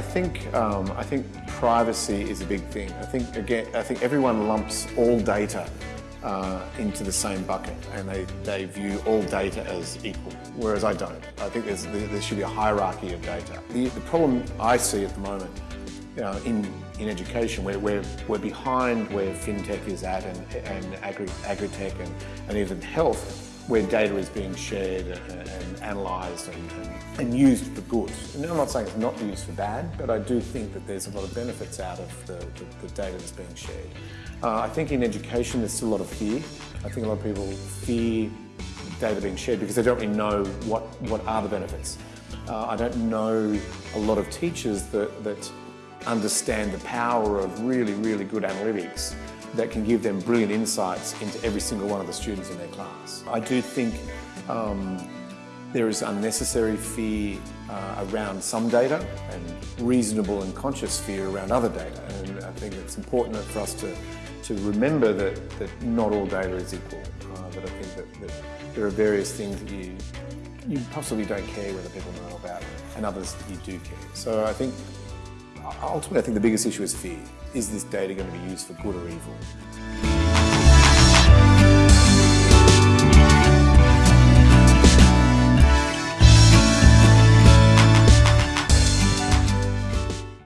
think um, I think privacy is a big thing. I think again, I think everyone lumps all data uh, into the same bucket and they, they view all data as equal, whereas I don't. I think there's, there should be a hierarchy of data. The, the problem I see at the moment uh, in, in education, we're, we're, we're behind where fintech is at and, and agri, agri-tech and, and even health, where data is being shared and, analysed and, and, and, used for good. And I'm not saying it's not used for bad, but I do think that there's a lot of benefits out of the, the, the data that's being shared. Uh, I think in education there's still a lot of fear. I think a lot of people fear data being shared because they don't really know what, what are the benefits. Uh, I don't know a lot of teachers that, that understand the power of really, really good analytics that can give them brilliant insights into every single one of the students in their class. I do think um, there is unnecessary fear uh, around some data and reasonable and conscious fear around other data. And I think it's important for us to, to remember that, that not all data is equal. Uh, that I think that, that there are various things that you, you possibly don't care whether people know about and others that you do care. So I think ultimately, I think the biggest issue is fear. Is this data going to be used for good or evil?